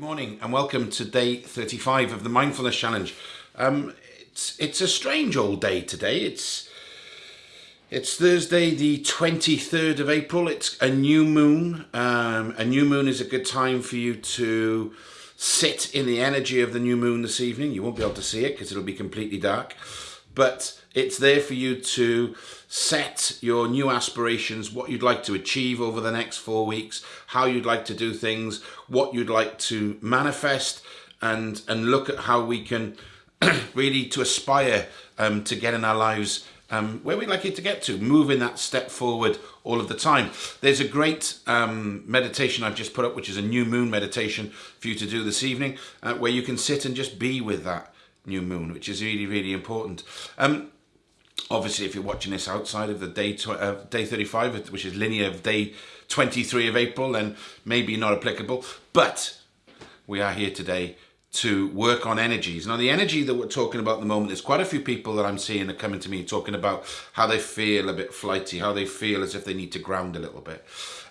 Good morning and welcome to day 35 of the Mindfulness Challenge. Um, it's, it's a strange old day today. It's, it's Thursday, the 23rd of April. It's a new moon. Um, a new moon is a good time for you to sit in the energy of the new moon this evening. You won't be able to see it because it'll be completely dark. But it's there for you to set your new aspirations, what you'd like to achieve over the next four weeks, how you'd like to do things, what you'd like to manifest, and and look at how we can really to aspire um, to get in our lives um, where we'd like it to get to, moving that step forward all of the time. There's a great um, meditation I've just put up, which is a new moon meditation for you to do this evening, uh, where you can sit and just be with that new moon, which is really, really important. Um, obviously, if you're watching this outside of the day uh, day 35, which is linear of day 23 of April, then maybe not applicable. But we are here today to work on energies. Now, the energy that we're talking about at the moment, there's quite a few people that I'm seeing are coming to me talking about how they feel a bit flighty, how they feel as if they need to ground a little bit.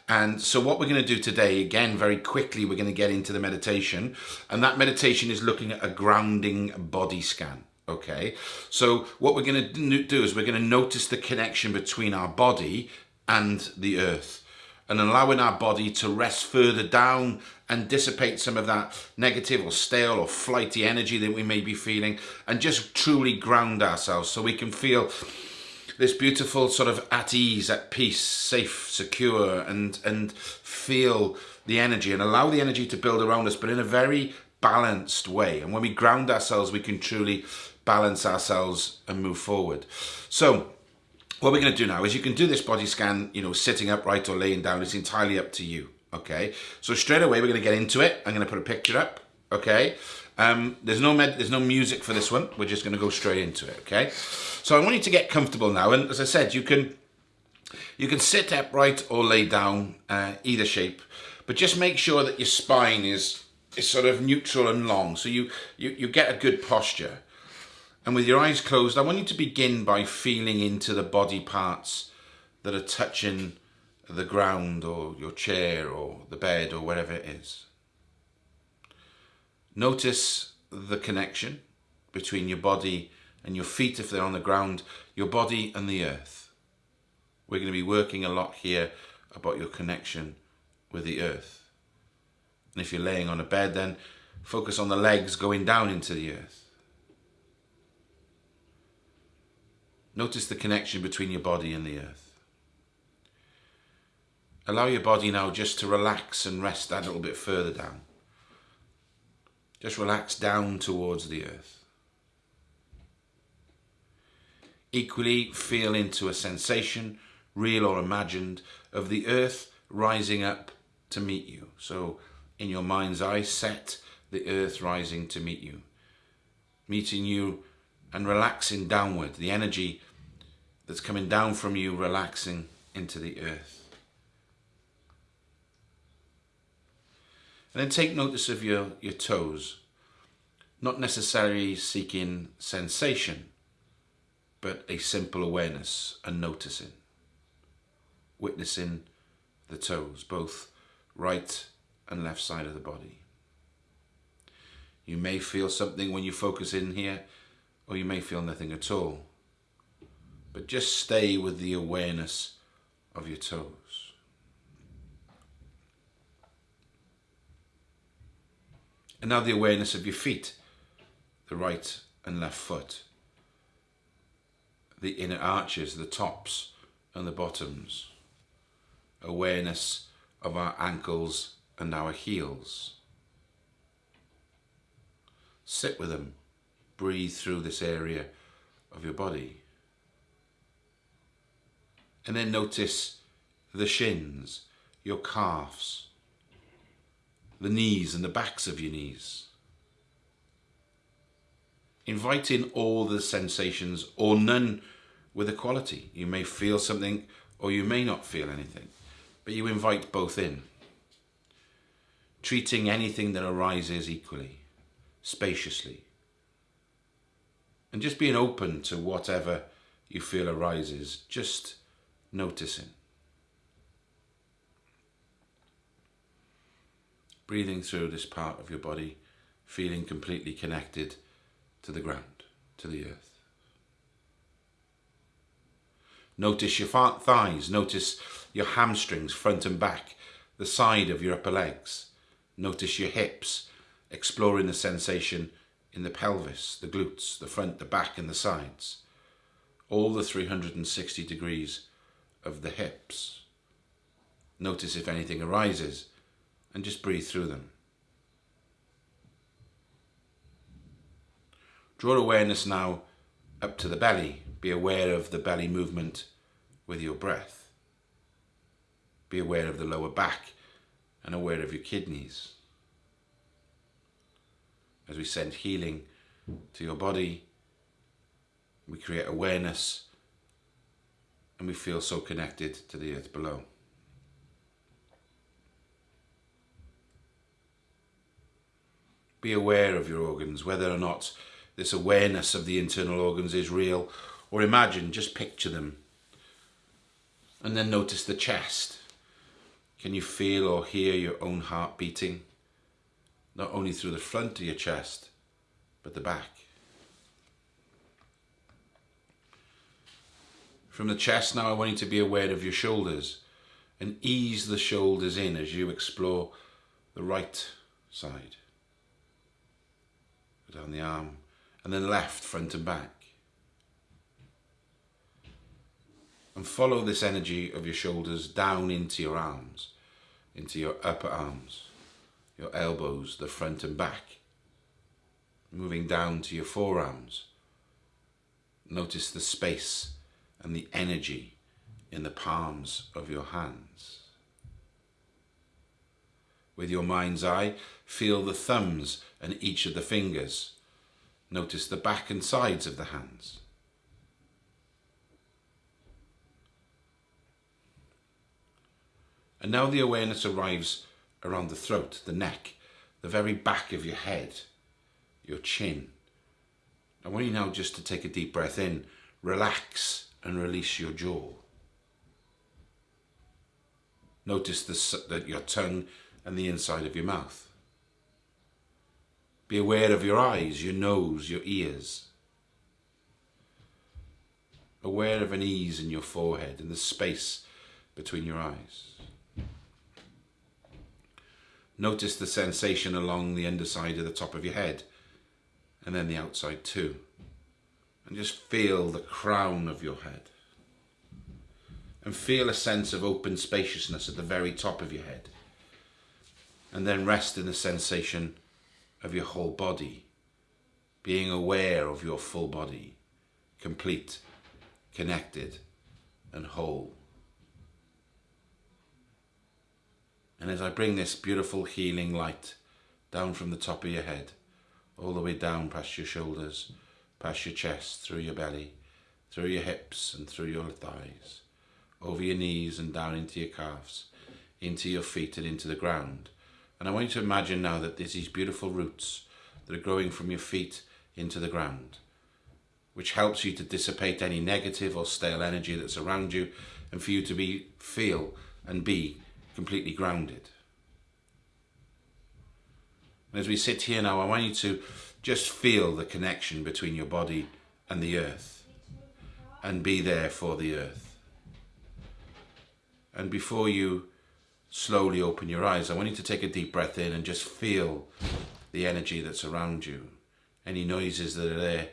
And so what we're going to do today, again, very quickly, we're going to get into the meditation. And that meditation is looking at a grounding body scan. Okay. So what we're going to do is we're going to notice the connection between our body and the earth and allowing our body to rest further down and dissipate some of that negative or stale or flighty energy that we may be feeling and just truly ground ourselves so we can feel this beautiful sort of at ease, at peace, safe, secure, and and feel the energy and allow the energy to build around us, but in a very balanced way. And when we ground ourselves, we can truly balance ourselves and move forward. So what we're going to do now is you can do this body scan, you know, sitting upright or laying down. It's entirely up to you. Okay. So straight away, we're going to get into it. I'm going to put a picture up. Okay. Um, there's no med, there's no music for this one. We're just going to go straight into it. Okay. So I want you to get comfortable now. And as I said, you can, you can sit upright or lay down, uh, either shape, but just make sure that your spine is, is sort of neutral and long. So you, you, you get a good posture. And with your eyes closed, I want you to begin by feeling into the body parts that are touching the ground or your chair or the bed or wherever it is. Notice the connection between your body and your feet if they're on the ground, your body and the earth. We're going to be working a lot here about your connection with the earth. And if you're laying on a bed, then focus on the legs going down into the earth. Notice the connection between your body and the earth. Allow your body now just to relax and rest that little bit further down. Just relax down towards the earth. Equally, feel into a sensation, real or imagined, of the earth rising up to meet you. So, in your mind's eye, set the earth rising to meet you, meeting you and relaxing downward, the energy that's coming down from you, relaxing into the earth. And then take notice of your, your toes, not necessarily seeking sensation, but a simple awareness and noticing, witnessing the toes, both right and left side of the body. You may feel something when you focus in here, or you may feel nothing at all. But just stay with the awareness of your toes. And now the awareness of your feet, the right and left foot the inner arches, the tops and the bottoms. Awareness of our ankles and our heels. Sit with them. Breathe through this area of your body. And then notice the shins, your calves, the knees and the backs of your knees invite in all the sensations or none with equality. You may feel something or you may not feel anything, but you invite both in. Treating anything that arises equally, spaciously. And just being open to whatever you feel arises, just noticing. breathing through this part of your body, feeling completely connected to the ground, to the earth. Notice your thighs, notice your hamstrings, front and back, the side of your upper legs. Notice your hips, exploring the sensation in the pelvis, the glutes, the front, the back and the sides. All the 360 degrees of the hips. Notice if anything arises and just breathe through them. Draw awareness now up to the belly. Be aware of the belly movement with your breath. Be aware of the lower back and aware of your kidneys. As we send healing to your body, we create awareness and we feel so connected to the earth below. Be aware of your organs, whether or not this awareness of the internal organs is real or imagine, just picture them. And then notice the chest. Can you feel or hear your own heart beating? Not only through the front of your chest, but the back. From the chest now I want you to be aware of your shoulders and ease the shoulders in as you explore the right side. Down the arm and then left, front and back. And follow this energy of your shoulders down into your arms, into your upper arms, your elbows, the front and back. Moving down to your forearms. Notice the space and the energy in the palms of your hands. With your mind's eye, feel the thumbs and each of the fingers. Notice the back and sides of the hands. And now the awareness arrives around the throat, the neck, the very back of your head, your chin. I want you now just to take a deep breath in, relax and release your jaw. Notice the, the, your tongue and the inside of your mouth. Be aware of your eyes, your nose, your ears. Aware of an ease in your forehead and the space between your eyes. Notice the sensation along the underside of the top of your head and then the outside too and just feel the crown of your head. And feel a sense of open spaciousness at the very top of your head. And then rest in the sensation of your whole body, being aware of your full body, complete, connected, and whole. And as I bring this beautiful healing light down from the top of your head, all the way down past your shoulders, past your chest, through your belly, through your hips and through your thighs, over your knees and down into your calves, into your feet and into the ground. And I want you to imagine now that there's these beautiful roots that are growing from your feet into the ground, which helps you to dissipate any negative or stale energy that's around you and for you to be feel and be completely grounded. As we sit here now, I want you to just feel the connection between your body and the earth and be there for the earth. And before you slowly open your eyes, I want you to take a deep breath in and just feel the energy that's around you. Any noises that are there,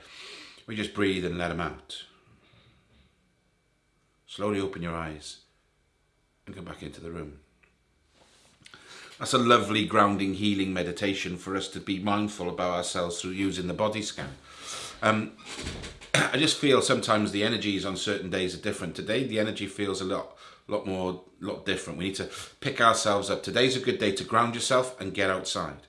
we just breathe and let them out. Slowly open your eyes and come back into the room. That's a lovely grounding healing meditation for us to be mindful about ourselves through using the body scan. Um, I just feel sometimes the energies on certain days are different. Today the energy feels a lot lot more lot different. We need to pick ourselves up. Today's a good day to ground yourself and get outside.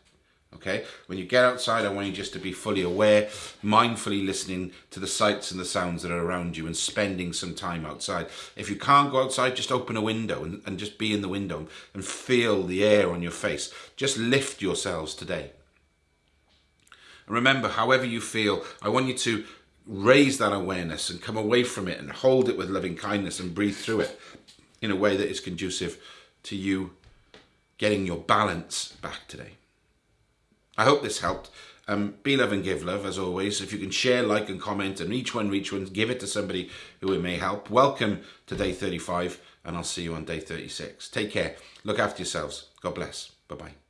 Okay, when you get outside, I want you just to be fully aware, mindfully listening to the sights and the sounds that are around you and spending some time outside. If you can't go outside, just open a window and, and just be in the window and feel the air on your face. Just lift yourselves today. And remember, however you feel, I want you to raise that awareness and come away from it and hold it with loving kindness and breathe through it in a way that is conducive to you getting your balance back today. I hope this helped. Um, be love and give love, as always. If you can share, like, and comment, and each one, reach one, give it to somebody who it may help. Welcome to day 35, and I'll see you on day 36. Take care. Look after yourselves. God bless. Bye bye.